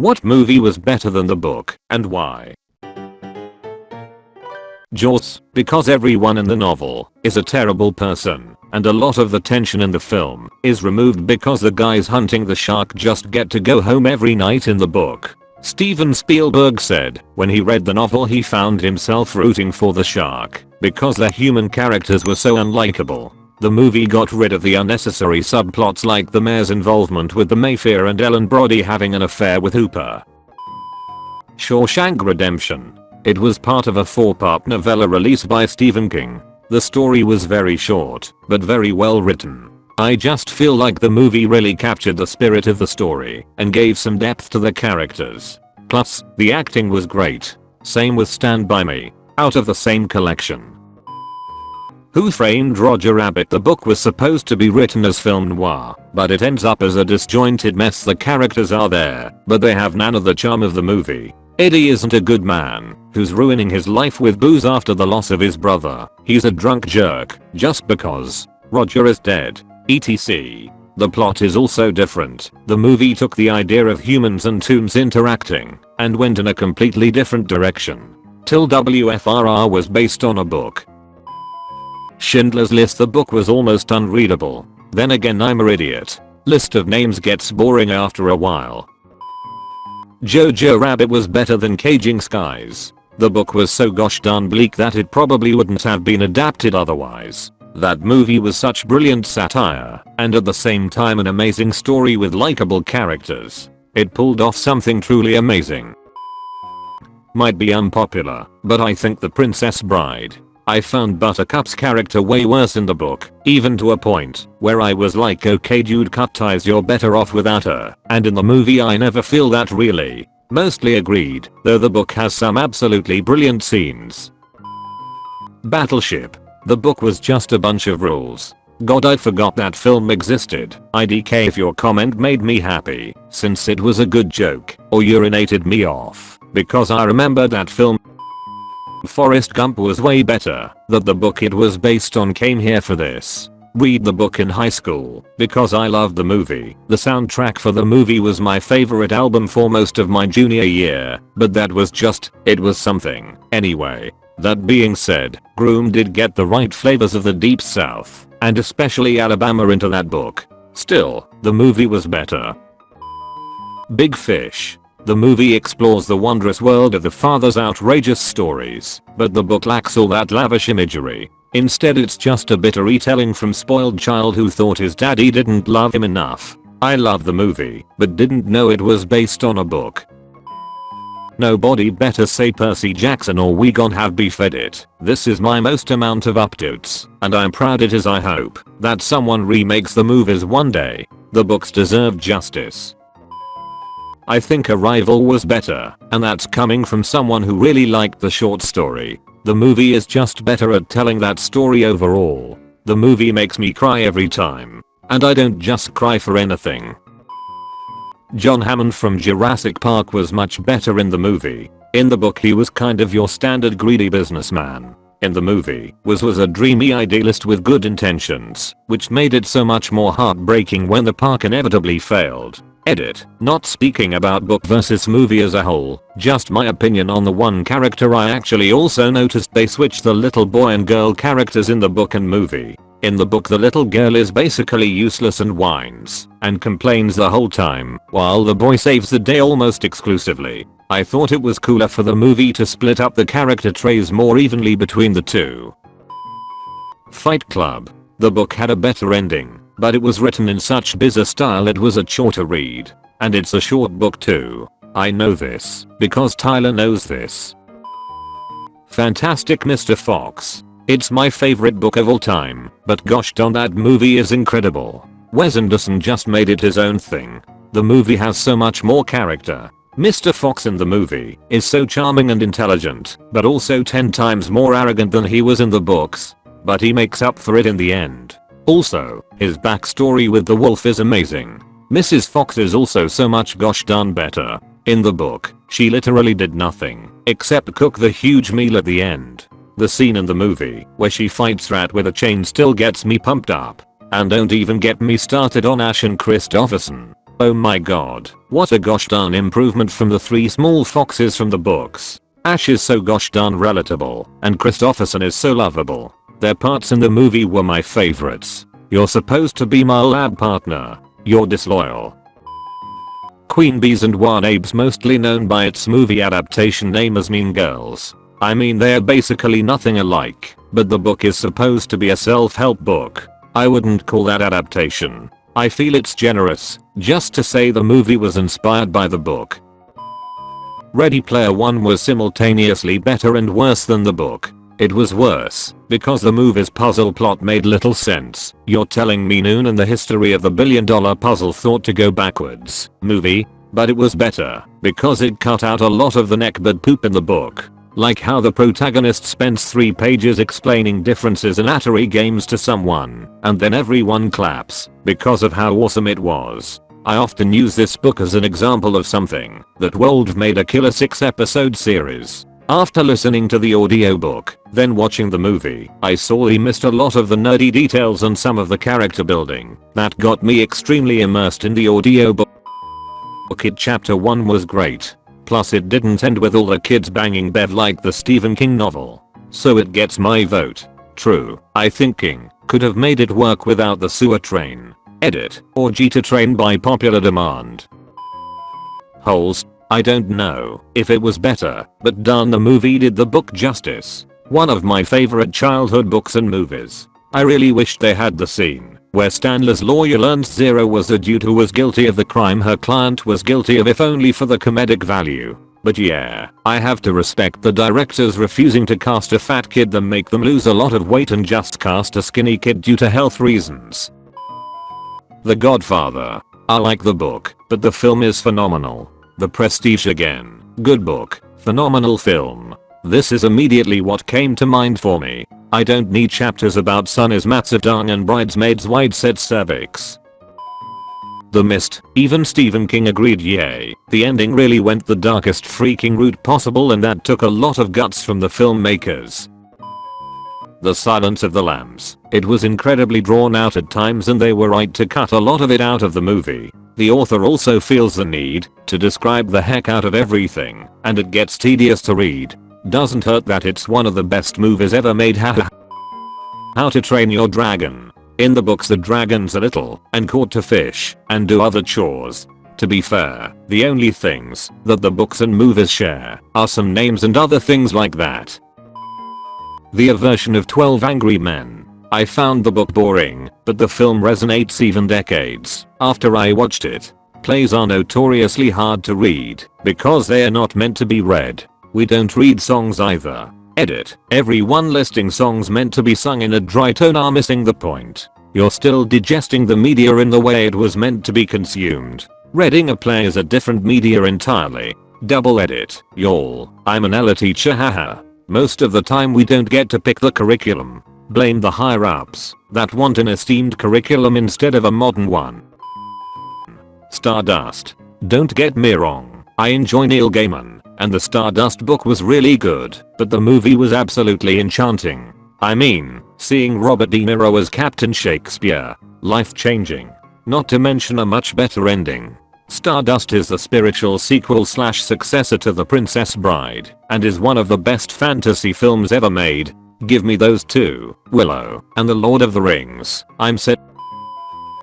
What movie was better than the book and why? Jaws, because everyone in the novel is a terrible person and a lot of the tension in the film is removed because the guys hunting the shark just get to go home every night in the book. Steven Spielberg said when he read the novel he found himself rooting for the shark because the human characters were so unlikable. The movie got rid of the unnecessary subplots like the mayor's involvement with the Mayfair and Ellen Brody having an affair with Hooper. Shawshank Redemption. It was part of a four-part novella released by Stephen King. The story was very short, but very well written. I just feel like the movie really captured the spirit of the story and gave some depth to the characters. Plus, the acting was great. Same with Stand By Me, out of the same collection. Who Framed Roger Rabbit The book was supposed to be written as film noir, but it ends up as a disjointed mess the characters are there, but they have none of the charm of the movie. Eddie isn't a good man, who's ruining his life with booze after the loss of his brother. He's a drunk jerk, just because. Roger is dead. ETC. The plot is also different. The movie took the idea of humans and toons interacting and went in a completely different direction. Till WFRR was based on a book Schindler's List the book was almost unreadable. Then again I'm an idiot. List of names gets boring after a while. Jojo Rabbit was better than Caging Skies. The book was so gosh darn bleak that it probably wouldn't have been adapted otherwise. That movie was such brilliant satire, and at the same time an amazing story with likable characters. It pulled off something truly amazing. Might be unpopular, but I think The Princess Bride I found Buttercup's character way worse in the book, even to a point where I was like okay dude cut ties you're better off without her, and in the movie I never feel that really. Mostly agreed, though the book has some absolutely brilliant scenes. Battleship. The book was just a bunch of rules. God I forgot that film existed. IDK if your comment made me happy, since it was a good joke, or urinated me off, because I remember that film Forrest Gump was way better, that the book it was based on came here for this. Read the book in high school, because I loved the movie. The soundtrack for the movie was my favorite album for most of my junior year, but that was just, it was something. Anyway, that being said, Groom did get the right flavors of the deep south, and especially Alabama into that book. Still, the movie was better. Big Fish. The movie explores the wondrous world of the father's outrageous stories, but the book lacks all that lavish imagery. Instead it's just a bitter retelling from spoiled child who thought his daddy didn't love him enough. I love the movie, but didn't know it was based on a book. Nobody better say Percy Jackson or we gon have beef edit. This is my most amount of updates, and I'm proud it is I hope that someone remakes the movies one day. The books deserve justice. I think Arrival was better, and that's coming from someone who really liked the short story. The movie is just better at telling that story overall. The movie makes me cry every time. And I don't just cry for anything. John Hammond from Jurassic Park was much better in the movie. In the book he was kind of your standard greedy businessman. In the movie, was was a dreamy idealist with good intentions, which made it so much more heartbreaking when the park inevitably failed. Edit. Not speaking about book versus movie as a whole, just my opinion on the one character I actually also noticed they switched the little boy and girl characters in the book and movie. In the book the little girl is basically useless and whines and complains the whole time while the boy saves the day almost exclusively. I thought it was cooler for the movie to split up the character traits more evenly between the two. Fight Club. The book had a better ending but it was written in such bizarre style it was a chore to read. And it's a short book too. I know this, because Tyler knows this. Fantastic Mr. Fox. It's my favorite book of all time, but gosh darn that movie is incredible. Wes Anderson just made it his own thing. The movie has so much more character. Mr. Fox in the movie is so charming and intelligent, but also 10 times more arrogant than he was in the books. But he makes up for it in the end. Also, his backstory with the wolf is amazing. Mrs. Fox is also so much gosh darn better. In the book, she literally did nothing except cook the huge meal at the end. The scene in the movie where she fights Rat with a chain still gets me pumped up. And don't even get me started on Ash and Kristofferson. Oh my god, what a gosh darn improvement from the three small foxes from the books. Ash is so gosh darn relatable, and Kristofferson is so lovable. Their parts in the movie were my favorites. You're supposed to be my lab partner. You're disloyal. Queen Bees and Apes mostly known by its movie adaptation name as Mean Girls. I mean they're basically nothing alike, but the book is supposed to be a self-help book. I wouldn't call that adaptation. I feel it's generous, just to say the movie was inspired by the book. Ready Player One was simultaneously better and worse than the book. It was worse, because the movie's puzzle plot made little sense. You're telling me Noon and the history of the billion dollar puzzle thought to go backwards, movie? But it was better, because it cut out a lot of the neckbird poop in the book. Like how the protagonist spends 3 pages explaining differences in Atari games to someone, and then everyone claps, because of how awesome it was. I often use this book as an example of something that Wold made a killer 6 episode series. After listening to the audiobook, then watching the movie, I saw he missed a lot of the nerdy details and some of the character building that got me extremely immersed in the audiobook. It chapter 1 was great. Plus it didn't end with all the kids banging bed like the Stephen King novel. So it gets my vote. True, I think King could have made it work without the sewer train. Edit, or Jeter train by popular demand. Holes, I don't know if it was better, but darn the movie did the book justice. One of my favorite childhood books and movies. I really wished they had the scene where Stanley's lawyer learns Zero was a dude who was guilty of the crime her client was guilty of if only for the comedic value. But yeah, I have to respect the directors refusing to cast a fat kid that make them lose a lot of weight and just cast a skinny kid due to health reasons. The Godfather. I like the book, but the film is phenomenal. The Prestige again. Good book. Phenomenal film. This is immediately what came to mind for me. I don't need chapters about Sun is Matsudang and Bridesmaids wide set cervix. The Mist, even Stephen King agreed yay, the ending really went the darkest freaking route possible and that took a lot of guts from the filmmakers. The Silence of the Lambs. It was incredibly drawn out at times and they were right to cut a lot of it out of the movie. The author also feels the need to describe the heck out of everything, and it gets tedious to read. Doesn't hurt that it's one of the best movies ever made haha. How to Train Your Dragon. In the books the dragons are little and caught to fish and do other chores. To be fair, the only things that the books and movies share are some names and other things like that. The aversion of 12 Angry Men. I found the book boring, but the film resonates even decades after I watched it. Plays are notoriously hard to read because they are not meant to be read. We don't read songs either. Edit. Everyone listing songs meant to be sung in a dry tone are missing the point. You're still digesting the media in the way it was meant to be consumed. Reading a play is a different media entirely. Double edit. Y'all, I'm an ELA teacher haha. Most of the time we don't get to pick the curriculum. Blame the higher ups that want an esteemed curriculum instead of a modern one. Stardust. Don't get me wrong, I enjoy Neil Gaiman, and the Stardust book was really good, but the movie was absolutely enchanting. I mean, seeing Robert De Niro as Captain Shakespeare, life changing. Not to mention a much better ending. Stardust is the spiritual sequel slash successor to The Princess Bride, and is one of the best fantasy films ever made, Give me those two, Willow, and the Lord of the Rings. I'm set.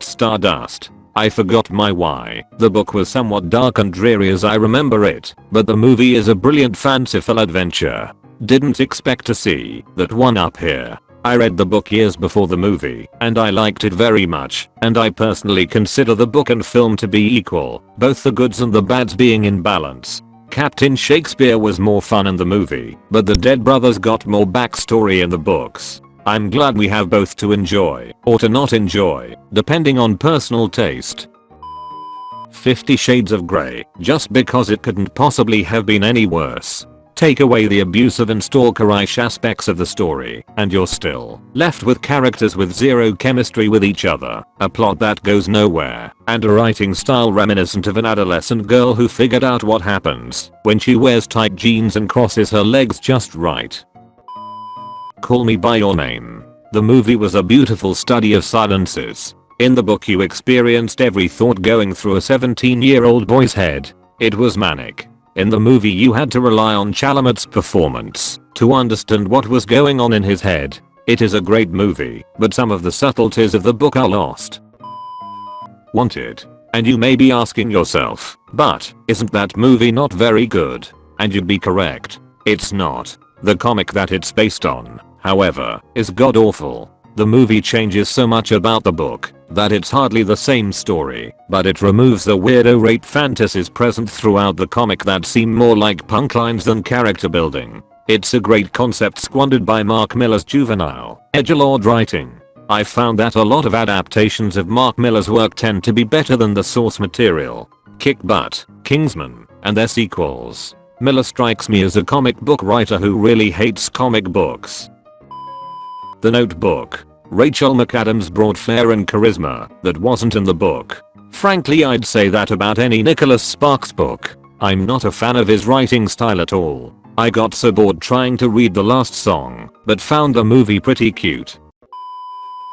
Stardust. I forgot my why. The book was somewhat dark and dreary as I remember it, but the movie is a brilliant fanciful adventure. Didn't expect to see that one up here. I read the book years before the movie, and I liked it very much, and I personally consider the book and film to be equal, both the goods and the bads being in balance. Captain Shakespeare was more fun in the movie, but the Dead Brothers got more backstory in the books. I'm glad we have both to enjoy, or to not enjoy, depending on personal taste. 50 Shades of Grey, just because it couldn't possibly have been any worse. Take away the abusive and stalkerish aspects of the story, and you're still left with characters with zero chemistry with each other, a plot that goes nowhere, and a writing style reminiscent of an adolescent girl who figured out what happens when she wears tight jeans and crosses her legs just right. Call Me By Your Name. The movie was a beautiful study of silences. In the book you experienced every thought going through a 17 year old boy's head. It was manic. In the movie you had to rely on Chalamet's performance to understand what was going on in his head. It is a great movie, but some of the subtleties of the book are lost. Wanted. And you may be asking yourself, but isn't that movie not very good? And you'd be correct. It's not. The comic that it's based on, however, is god awful. The movie changes so much about the book that it's hardly the same story, but it removes the weirdo rape fantasies present throughout the comic that seem more like punk lines than character building. It's a great concept squandered by Mark Millar's juvenile, edgelord writing. I found that a lot of adaptations of Mark Millar's work tend to be better than the source material. Kick Butt, Kingsman, and their sequels. Millar strikes me as a comic book writer who really hates comic books. The Notebook. Rachel McAdams brought flair and charisma that wasn't in the book. Frankly I'd say that about any Nicholas Sparks book. I'm not a fan of his writing style at all. I got so bored trying to read the last song, but found the movie pretty cute.